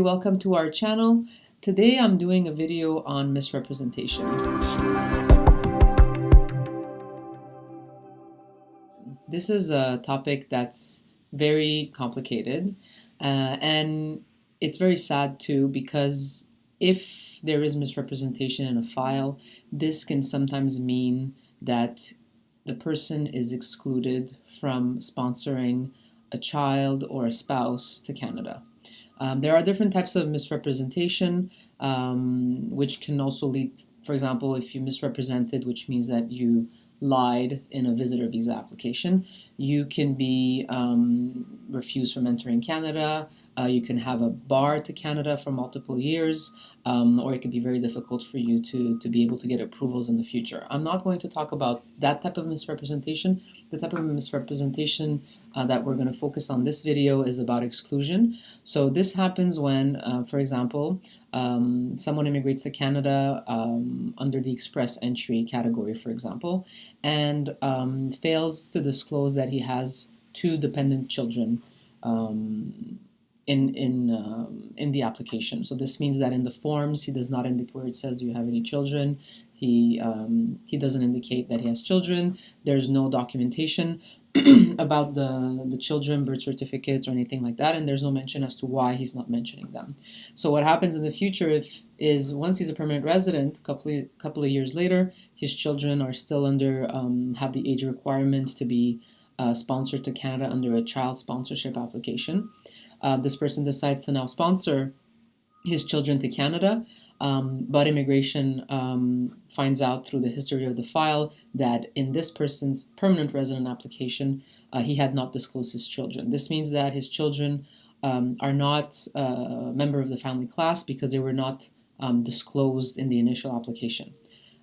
Welcome to our channel. Today I'm doing a video on misrepresentation. This is a topic that's very complicated uh, and it's very sad too because if there is misrepresentation in a file, this can sometimes mean that the person is excluded from sponsoring a child or a spouse to Canada. Um, there are different types of misrepresentation, um, which can also lead, for example, if you misrepresented, which means that you lied in a visitor visa application, you can be um, refused from entering Canada. Uh, you can have a bar to Canada for multiple years, um, or it could be very difficult for you to, to be able to get approvals in the future. I'm not going to talk about that type of misrepresentation. The type of misrepresentation uh, that we're going to focus on this video is about exclusion. So this happens when, uh, for example, um, someone immigrates to Canada um, under the express entry category, for example, and um, fails to disclose that he has two dependent children um, in in um, in the application. So this means that in the forms he does not indicate where it says do you have any children. He um, he doesn't indicate that he has children. There's no documentation about the the children, birth certificates, or anything like that, and there's no mention as to why he's not mentioning them. So what happens in the future if is once he's a permanent resident, a couple of, couple of years later, his children are still under um, have the age requirement to be uh, sponsored to Canada under a child sponsorship application uh, this person decides to now sponsor his children to Canada, um, but immigration um, finds out through the history of the file that in this person's permanent resident application, uh, he had not disclosed his children. This means that his children um, are not a uh, member of the family class because they were not um, disclosed in the initial application.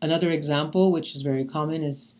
Another example, which is very common, is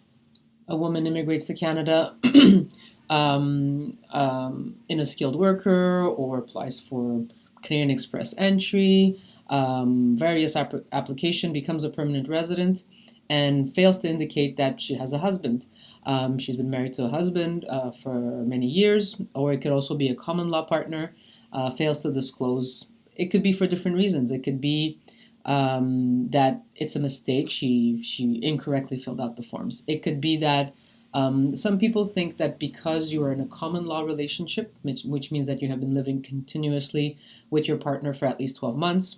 a woman immigrates to Canada um, um, in a skilled worker or applies for Canadian Express entry, um, various ap application, becomes a permanent resident, and fails to indicate that she has a husband. Um, she's been married to a husband uh, for many years, or it could also be a common law partner, uh, fails to disclose. It could be for different reasons. It could be um, that it's a mistake. She she incorrectly filled out the forms. It could be that um, some people think that because you are in a common law relationship, which, which means that you have been living continuously with your partner for at least 12 months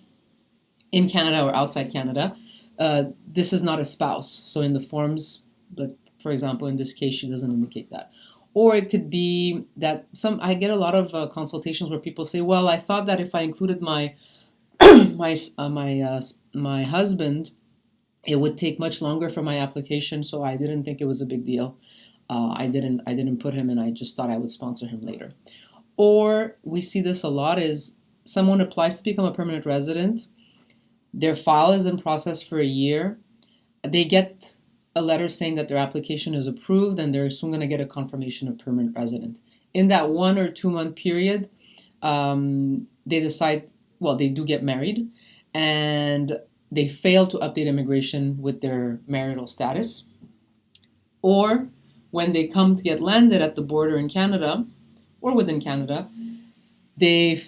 in Canada or outside Canada, uh, this is not a spouse. So in the forms, for example, in this case, she doesn't indicate that. Or it could be that some I get a lot of uh, consultations where people say, "Well, I thought that if I included my my uh, my uh, my husband, it would take much longer for my application, so I didn't think it was a big deal." uh, I didn't I didn't put him and I just thought I would sponsor him later. Or we see this a lot is someone applies to become a permanent resident, their file is in process for a year, they get a letter saying that their application is approved and they're soon going to get a confirmation of permanent resident. In that one or two month period, um, they decide, well, they do get married and they fail to update immigration with their marital status. Or when they come to get landed at the border in Canada or within Canada, they,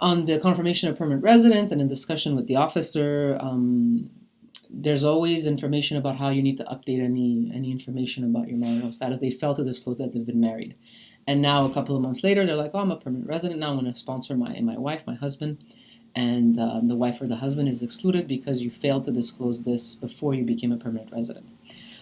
on the confirmation of permanent residence and in discussion with the officer, um, there's always information about how you need to update any any information about your marital status. They fail to disclose that they've been married. And now a couple of months later, they're like, oh, I'm a permanent resident. Now I'm going to sponsor my, my wife, my husband. And um, the wife or the husband is excluded because you failed to disclose this before you became a permanent resident.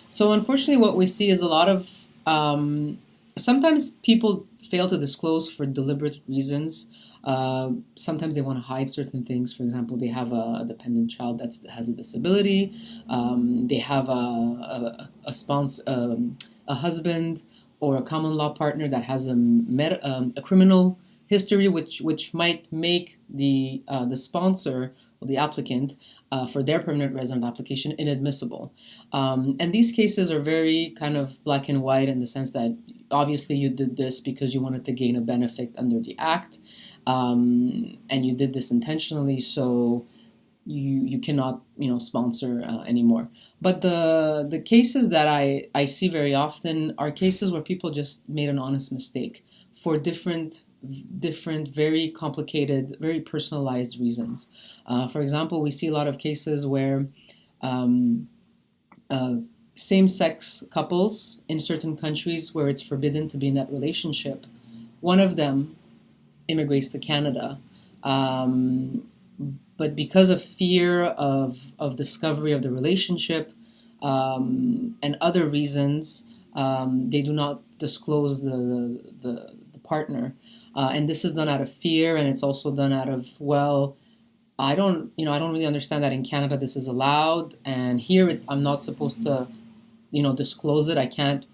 So unfortunately, what we see is a lot of um, sometimes people fail to disclose for deliberate reasons. Uh, sometimes they want to hide certain things. For example, they have a dependent child that has a disability. Um, they have a, a, a sponsor, um, a husband or a common law partner that has a, um, a criminal history, which which might make the uh, the sponsor or the applicant uh, for their permanent resident application inadmissible. Um, and these cases are very kind of black and white in the sense that obviously you did this because you wanted to gain a benefit under the act um, and you did this intentionally so you you cannot you know sponsor uh, anymore but the the cases that I, I see very often are cases where people just made an honest mistake for different different, very complicated, very personalized reasons. Uh, for example, we see a lot of cases where um, uh, same-sex couples in certain countries where it's forbidden to be in that relationship, one of them immigrates to Canada. Um, but because of fear of, of discovery of the relationship um, and other reasons, um, they do not disclose the, the, the partner. Uh, and this is done out of fear, and it's also done out of, well, I don't, you know, I don't really understand that in Canada this is allowed, and here it, I'm not supposed to, you know, disclose it. I can't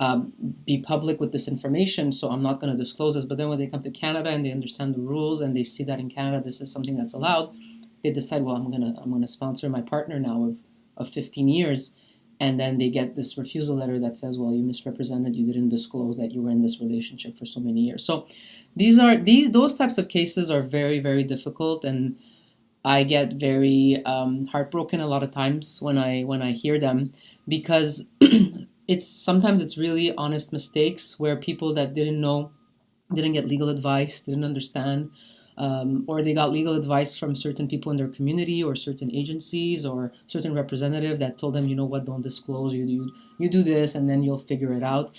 um, be public with this information, so I'm not going to disclose this. But then when they come to Canada and they understand the rules and they see that in Canada this is something that's allowed, they decide, well, I'm gonna I'm gonna sponsor my partner now of, of 15 years, and then they get this refusal letter that says, well, you misrepresented, you didn't disclose that you were in this relationship for so many years. So these are these those types of cases are very very difficult and. I get very um, heartbroken a lot of times when I when I hear them because it's sometimes it's really honest mistakes where people that didn't know didn't get legal advice didn't understand um, or they got legal advice from certain people in their community or certain agencies or certain representative that told them you know what? Don't disclose. You you, you do this and then you'll figure it out.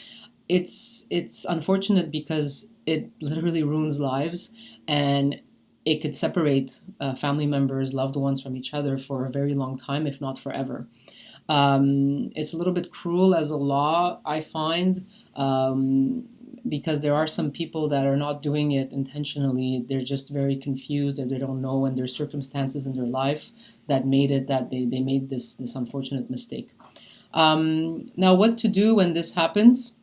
It's it's unfortunate because it literally ruins lives and it could separate uh, family members loved ones from each other for a very long time if not forever. Um, it's a little bit cruel as a law, I find, um, because there are some people that are not doing it intentionally. They're just very confused or they don't know, and there's circumstances in their life that made it that they, they made this, this unfortunate mistake. Um, now, what to do when this happens?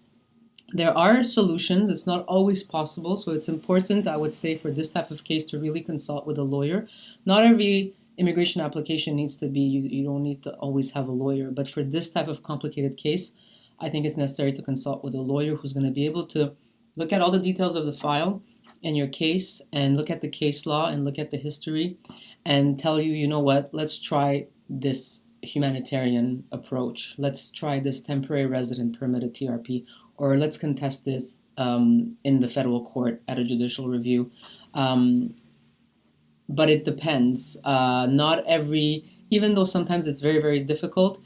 There are solutions. It's not always possible, so it's important, I would say, for this type of case to really consult with a lawyer. Not every immigration application needs to be, you, you don't need to always have a lawyer. But for this type of complicated case, I think it's necessary to consult with a lawyer who's going to be able to look at all the details of the file and your case and look at the case law and look at the history and tell you, you know what, let's try this humanitarian approach. Let's try this temporary resident permit, permitted TRP, or let's contest this um, in the federal court at a judicial review. Um, but it depends. Uh, not every, even though sometimes it's very, very difficult,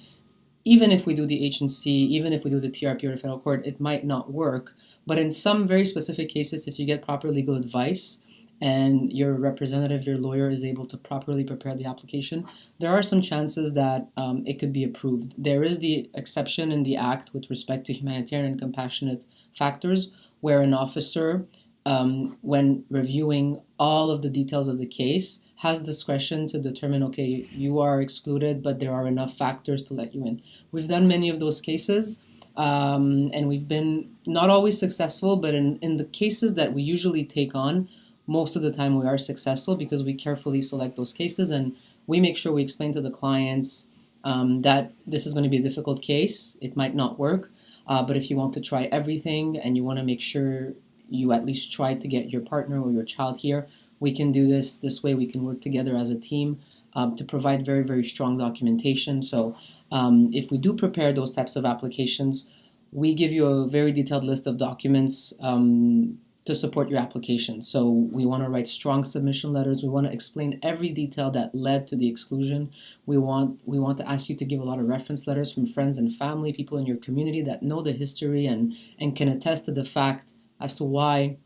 even if we do the agency, even if we do the TRP or the federal court, it might not work. But in some very specific cases, if you get proper legal advice and your representative, your lawyer is able to properly prepare the application, there are some chances that um, it could be approved. There is the exception in the Act with respect to humanitarian and compassionate factors where an officer um, when reviewing all of the details of the case, has discretion to determine, okay, you are excluded, but there are enough factors to let you in. We've done many of those cases, um, and we've been not always successful, but in, in the cases that we usually take on, most of the time we are successful because we carefully select those cases and we make sure we explain to the clients um, that this is going to be a difficult case. It might not work, uh, but if you want to try everything and you want to make sure you at least try to get your partner or your child here. We can do this. This way we can work together as a team um, to provide very, very strong documentation. So um, if we do prepare those types of applications, we give you a very detailed list of documents um, to support your application. So we want to write strong submission letters. We want to explain every detail that led to the exclusion. We want we want to ask you to give a lot of reference letters from friends and family, people in your community that know the history and and can attest to the fact as to why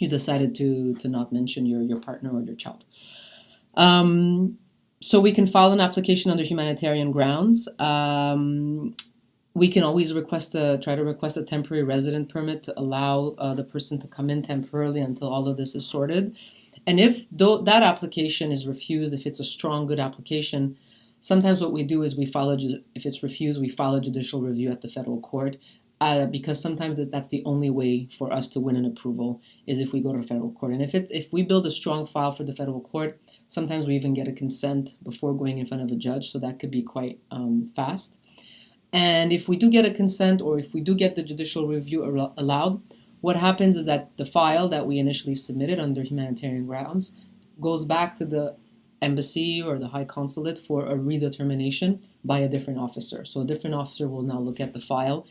you decided to to not mention your your partner or your child. Um, so we can file an application under humanitarian grounds. Um, we can always request a try to request a temporary resident permit to allow uh, the person to come in temporarily until all of this is sorted. And if though that application is refused, if it's a strong, good application, sometimes what we do is we follow, if it's refused, we file judicial review at the federal court uh, because sometimes that's the only way for us to win an approval is if we go to federal court. And if it if we build a strong file for the federal court, sometimes we even get a consent before going in front of a judge, so that could be quite um, fast. And if we do get a consent or if we do get the judicial review allowed, what happens is that the file that we initially submitted under humanitarian grounds goes back to the embassy or the high consulate for a redetermination by a different officer. So a different officer will now look at the file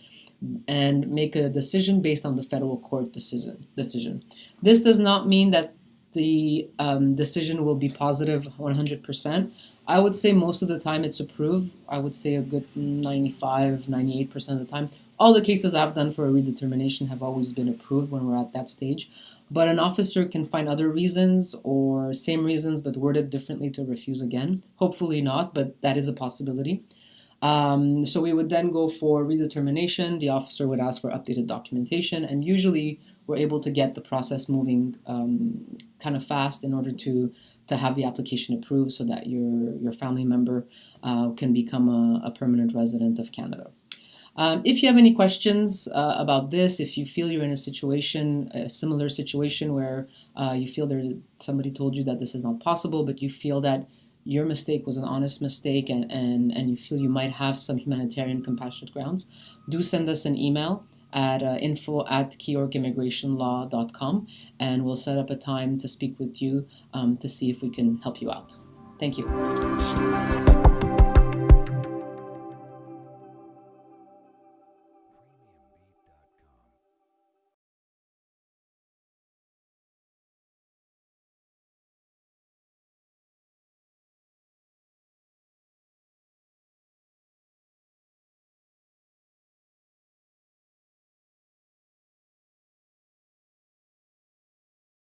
and make a decision based on the federal court decision. decision. This does not mean that the um, decision will be positive 100%. I would say most of the time it's approved. I would say a good 95, 98% of the time. All the cases I've done for a redetermination have always been approved when we're at that stage. But an officer can find other reasons or same reasons but worded differently to refuse again. Hopefully not, but that is a possibility. Um, so we would then go for redetermination. The officer would ask for updated documentation, and usually we're able to get the process moving um, kind of fast in order to to have the application approved so that your your family member uh, can become a, a, permanent resident of Canada. Um, if you have any questions uh, about this, if you feel you're in a situation, a similar situation where uh, you feel there somebody told you that this is not possible, but you feel that your mistake was an honest mistake and, and, and you feel you might have some humanitarian compassionate grounds, do send us an email at uh, info at keyorkimmigrationlaw.com and we'll set up a time to speak with you um, to see if we can help you out. Thank you.